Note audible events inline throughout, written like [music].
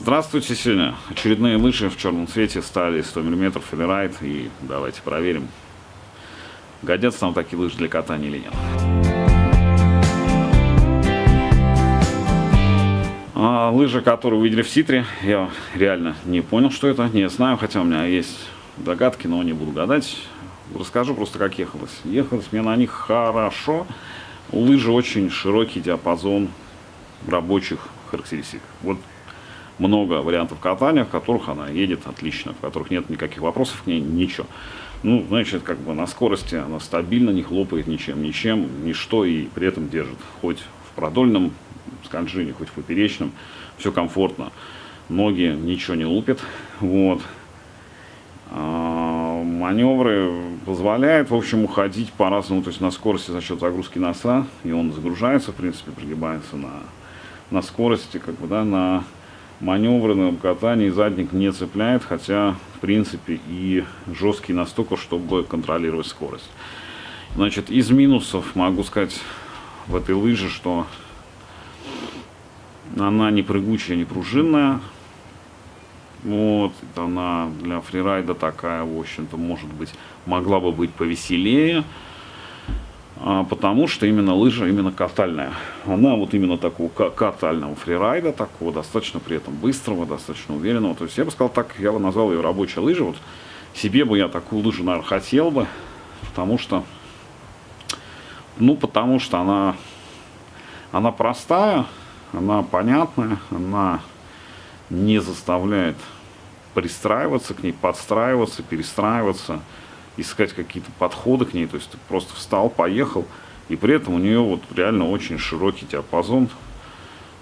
Здравствуйте, сегодня очередные лыжи в черном цвете стали 100 мм Федерайт и давайте проверим, годятся нам такие лыжи для катания или нет. А, лыжи, которые вы в Ситре, я реально не понял, что это, не знаю, хотя у меня есть догадки, но не буду гадать. Расскажу просто, как ехалось. Ехалось мне на них хорошо. Лыжи очень широкий диапазон рабочих характеристик. Вот много вариантов катания, в которых она едет отлично, в которых нет никаких вопросов к ней, ничего. Ну, значит, как бы на скорости она стабильно, не хлопает ничем, ничем, ничто, и при этом держит. Хоть в продольном скольжении, хоть в поперечном, все комфортно. Ноги ничего не лупят, вот. А, маневры позволяют, в общем, уходить по-разному, то есть на скорости за счет загрузки носа, и он загружается, в принципе, пригибается на, на скорости, как бы, да, на маневры на катании задник не цепляет, хотя, в принципе, и жесткий настолько, чтобы контролировать скорость. Значит, из минусов могу сказать в этой лыже, что она не прыгучая, не пружинная. Вот, она для фрирайда такая, в общем-то, может быть, могла бы быть повеселее. А, потому что именно лыжа именно катальная. Она вот именно такого катального фрирайда, такого достаточно при этом быстрого, достаточно уверенного. То есть я бы сказал так, я бы назвал ее рабочая лыжа. Вот себе бы я такую лыжу, наверное, хотел бы, потому что, ну, потому что она, она простая, она понятная, она не заставляет пристраиваться к ней, подстраиваться, перестраиваться искать какие-то подходы к ней, то есть ты просто встал, поехал, и при этом у нее вот реально очень широкий диапазон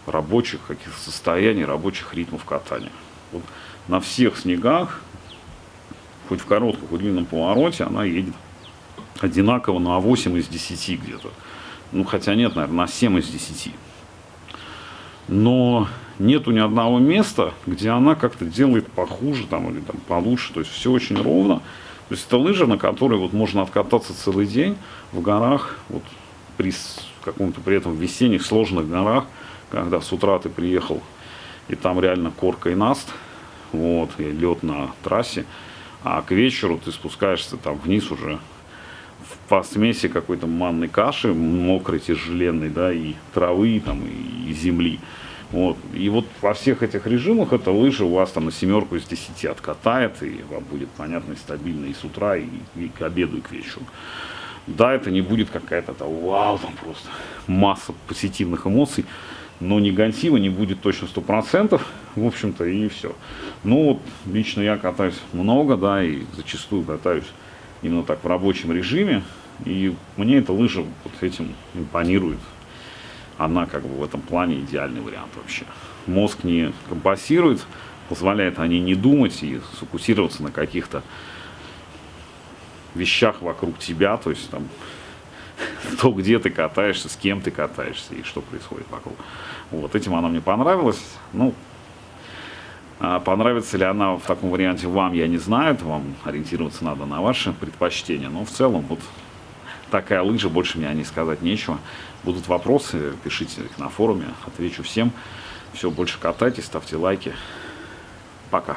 рабочих каких-то состояний, рабочих ритмов катания. Вот на всех снегах, хоть в коротком, хоть в длинном повороте, она едет одинаково на 8 из 10 где-то. Ну, хотя нет, наверное, на 7 из 10. Но нету ни одного места, где она как-то делает похуже там, или там, получше. То есть все очень ровно. То есть это лыжа, на которой вот можно откататься целый день в горах, вот при каком-то при этом весенних сложных горах, когда с утра ты приехал, и там реально корка и наст, вот, и лед на трассе, а к вечеру ты спускаешься там вниз уже по смеси какой-то манной каши, мокрой, тяжеленной, да, и травы, там, и земли. Вот. И вот во всех этих режимах эта лыжа у вас там на семерку из 10 откатает, и вам будет понятно и стабильно и с утра, и, и к обеду, и к вечеру. Да, это не будет какая-то там, вау, там просто масса позитивных эмоций, но негатива не будет точно 100%, в общем-то, и все. Ну вот, лично я катаюсь много, да, и зачастую катаюсь именно так в рабочем режиме, и мне эта лыжа вот этим импонирует она как бы в этом плане идеальный вариант вообще. Мозг не компасирует, позволяет они не думать и сфокусироваться на каких-то вещах вокруг тебя, то есть там [laughs] то, где ты катаешься, с кем ты катаешься и что происходит вокруг. Вот этим она мне понравилась. Ну, а понравится ли она в таком варианте вам, я не знаю, это вам ориентироваться надо на ваши предпочтения, но в целом вот такая лыжа, больше мне о ней сказать нечего. Будут вопросы, пишите их на форуме, отвечу всем. Все, больше катайтесь, ставьте лайки. Пока.